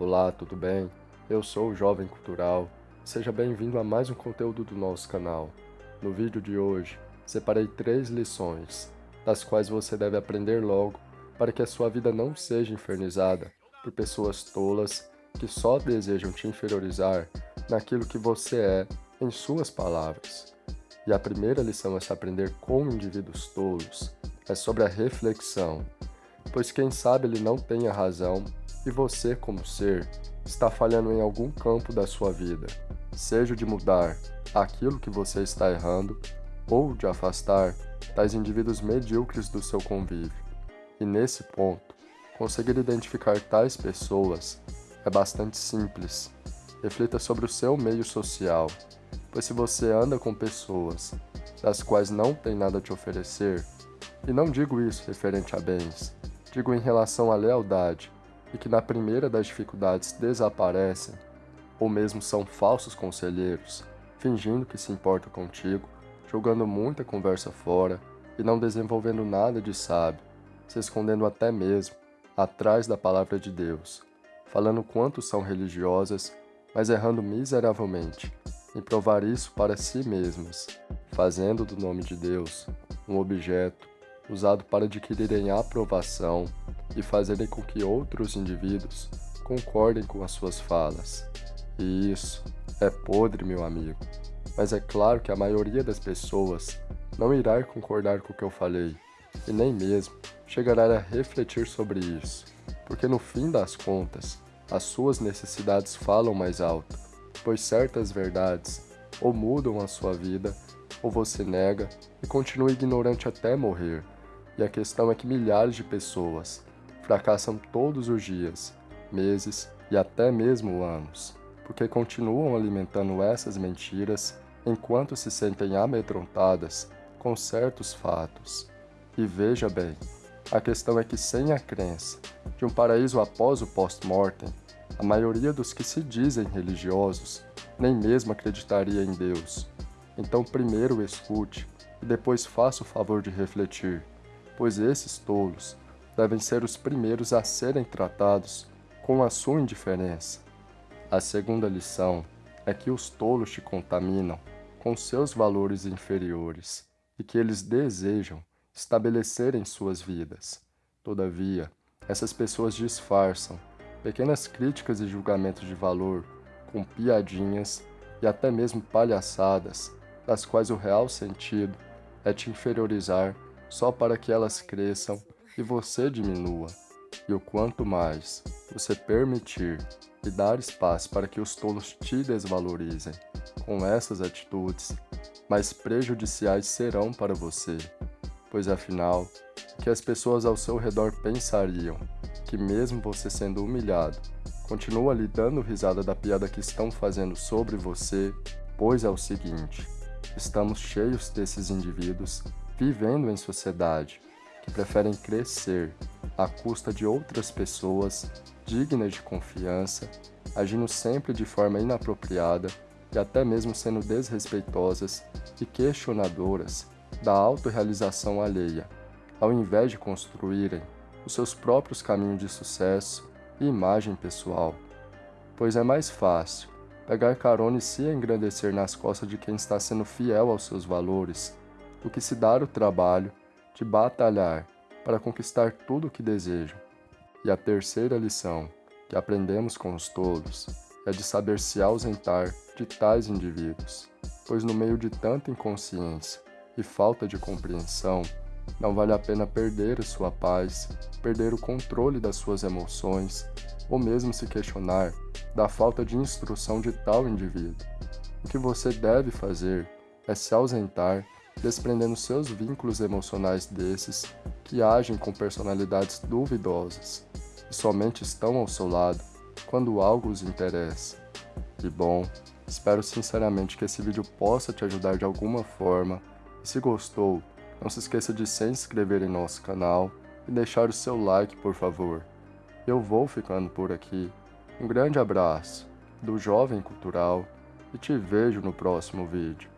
Olá, tudo bem? Eu sou o Jovem Cultural. Seja bem-vindo a mais um conteúdo do nosso canal. No vídeo de hoje, separei três lições, das quais você deve aprender logo para que a sua vida não seja infernizada por pessoas tolas que só desejam te inferiorizar naquilo que você é em suas palavras. E a primeira lição a se aprender com indivíduos tolos é sobre a reflexão, pois quem sabe ele não tenha razão e você, como ser, está falhando em algum campo da sua vida, seja de mudar aquilo que você está errando ou de afastar tais indivíduos medíocres do seu convívio. E nesse ponto, conseguir identificar tais pessoas é bastante simples. Reflita sobre o seu meio social, pois se você anda com pessoas das quais não tem nada a te oferecer, e não digo isso referente a bens, digo em relação à lealdade, e que na primeira das dificuldades desaparecem, ou mesmo são falsos conselheiros, fingindo que se importam contigo, jogando muita conversa fora e não desenvolvendo nada de sábio, se escondendo até mesmo atrás da palavra de Deus, falando quanto são religiosas, mas errando miseravelmente em provar isso para si mesmas, fazendo do nome de Deus um objeto usado para adquirirem aprovação e fazerem com que outros indivíduos concordem com as suas falas. E isso é podre, meu amigo. Mas é claro que a maioria das pessoas não irá concordar com o que eu falei, e nem mesmo chegará a refletir sobre isso, porque no fim das contas, as suas necessidades falam mais alto, pois certas verdades ou mudam a sua vida, ou você nega e continua ignorante até morrer. E a questão é que milhares de pessoas fracassam todos os dias, meses e até mesmo anos, porque continuam alimentando essas mentiras enquanto se sentem amedrontadas com certos fatos. E veja bem, a questão é que sem a crença de um paraíso após o post-mortem, a maioria dos que se dizem religiosos nem mesmo acreditaria em Deus. Então primeiro escute e depois faça o favor de refletir pois esses tolos devem ser os primeiros a serem tratados com a sua indiferença. A segunda lição é que os tolos te contaminam com seus valores inferiores e que eles desejam estabelecer em suas vidas. Todavia, essas pessoas disfarçam pequenas críticas e julgamentos de valor com piadinhas e até mesmo palhaçadas, das quais o real sentido é te inferiorizar só para que elas cresçam e você diminua. E o quanto mais você permitir e dar espaço para que os tolos te desvalorizem com essas atitudes, mais prejudiciais serão para você, pois afinal, o que as pessoas ao seu redor pensariam que mesmo você sendo humilhado, continua lhe dando risada da piada que estão fazendo sobre você, pois é o seguinte, estamos cheios desses indivíduos vivendo em sociedade, que preferem crescer à custa de outras pessoas dignas de confiança, agindo sempre de forma inapropriada e até mesmo sendo desrespeitosas e questionadoras da autorrealização alheia, ao invés de construírem os seus próprios caminhos de sucesso e imagem pessoal. Pois é mais fácil pegar carona e se engrandecer nas costas de quem está sendo fiel aos seus valores do que se dar o trabalho de batalhar para conquistar tudo o que desejam. E a terceira lição que aprendemos com os tolos é de saber se ausentar de tais indivíduos, pois no meio de tanta inconsciência e falta de compreensão, não vale a pena perder a sua paz, perder o controle das suas emoções, ou mesmo se questionar da falta de instrução de tal indivíduo. O que você deve fazer é se ausentar desprendendo seus vínculos emocionais desses que agem com personalidades duvidosas e somente estão ao seu lado quando algo os interessa. E bom, espero sinceramente que esse vídeo possa te ajudar de alguma forma e se gostou, não se esqueça de se inscrever em nosso canal e deixar o seu like por favor. Eu vou ficando por aqui. Um grande abraço do Jovem Cultural e te vejo no próximo vídeo.